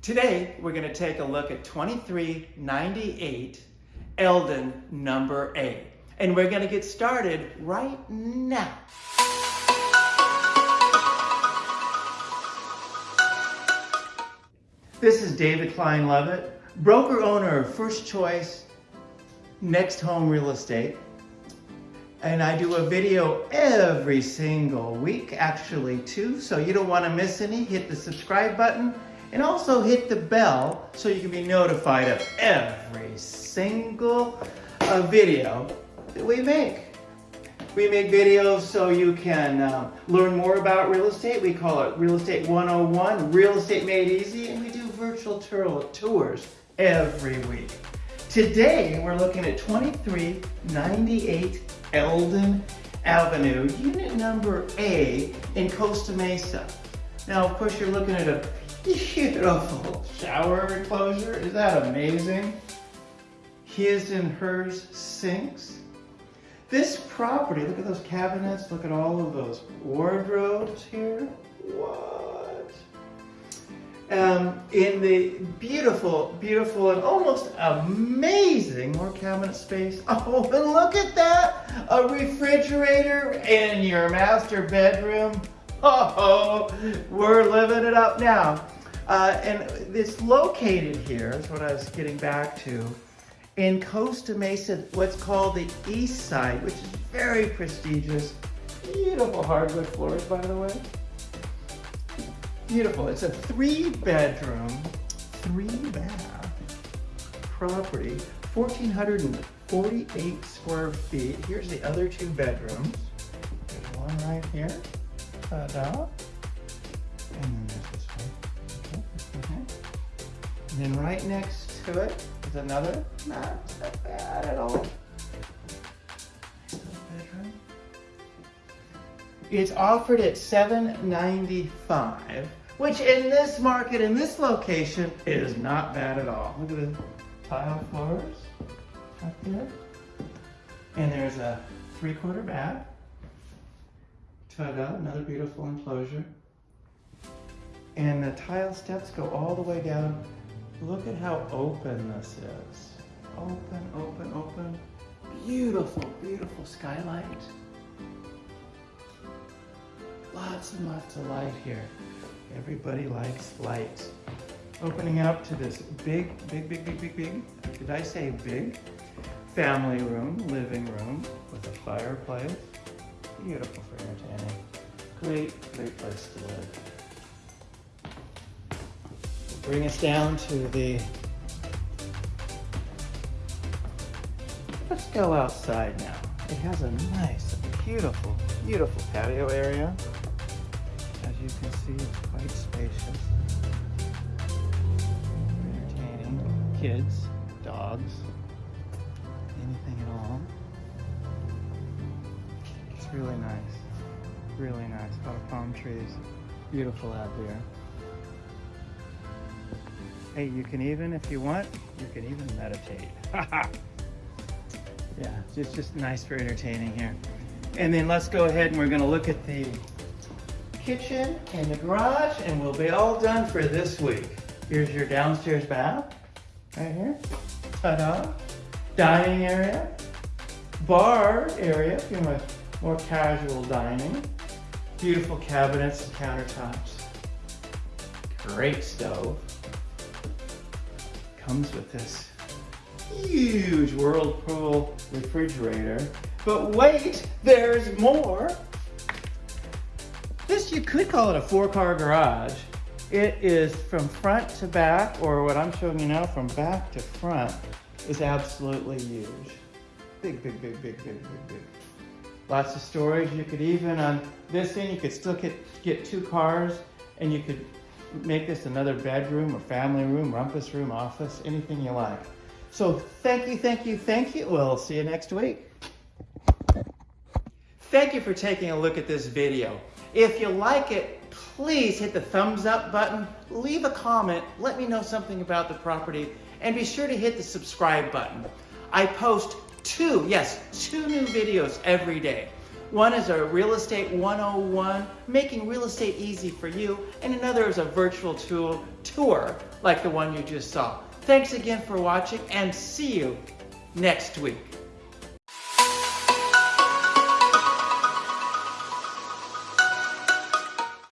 Today, we're going to take a look at 2398 Eldon number A. And we're going to get started right now. This is David Klein Lovett, broker owner of First Choice Next Home Real Estate. And I do a video every single week, actually two, so you don't want to miss any. Hit the subscribe button and also hit the bell so you can be notified of every single uh, video that we make. We make videos so you can uh, learn more about real estate. We call it Real Estate 101, Real Estate Made Easy, and we do virtual tours every week. Today, we're looking at 2398 Eldon Avenue, unit number A in Costa Mesa. Now, of course, you're looking at a beautiful shower enclosure. Is that amazing? His and hers sinks. This property, look at those cabinets, look at all of those wardrobes here. What? Um, in the beautiful, beautiful, and almost amazing more cabinet space. Oh, and look at that! A refrigerator in your master bedroom. Oh, we're living it up now. Uh, and it's located here, is what I was getting back to, in Costa Mesa, what's called the East Side, which is very prestigious. Beautiful hardwood floors, by the way. Beautiful. It's a three bedroom, three bath property, 1,448 square feet. Here's the other two bedrooms. There's one right here. Ta-da. And then there's this one. Okay. And then right next to it is another, not that bad at all. bedroom. It's offered at 795 which in this market, in this location, is not bad at all. Look at the tile floors up there. And there's a three-quarter bath. Ta-da, another beautiful enclosure. And the tile steps go all the way down. Look at how open this is. Open, open, open. Beautiful, beautiful skylight. Lots and lots of light here. Everybody likes light. Opening up to this big, big, big, big, big, big, did I say big? Family room, living room with a fireplace. Beautiful for entertaining. Great, great place to live. Bring us down to the, let's go outside now. It has a nice, beautiful, beautiful patio area As you can see, it's quite spacious. Entertaining kids, dogs, anything at all. It's really nice. Really nice. A lot of palm trees. Beautiful out here. Hey, you can even, if you want, you can even meditate. yeah, it's just nice for entertaining here. And then let's go ahead and we're gonna look at the kitchen and the garage and we'll be all done for this week. Here's your downstairs bath, right here. Ta-da. Dining area, bar area if you want more casual dining. Beautiful cabinets and countertops. Great stove. Comes with this huge Whirlpool refrigerator. But wait, there's more. This, you could call it a four-car garage. It is from front to back, or what I'm showing you now, from back to front, is absolutely huge. Big, big, big, big, big, big, big. Lots of storage. You could even, on this end, you could still get, get two cars, and you could make this another bedroom or family room, rumpus room, office, anything you like. So thank you, thank you, thank you. We'll see you next week. Thank you for taking a look at this video. If you like it, please hit the thumbs up button, leave a comment, let me know something about the property, and be sure to hit the subscribe button. I post two, yes, two new videos every day. One is a Real Estate 101, making real estate easy for you, and another is a virtual tool tour like the one you just saw. Thanks again for watching and see you next week.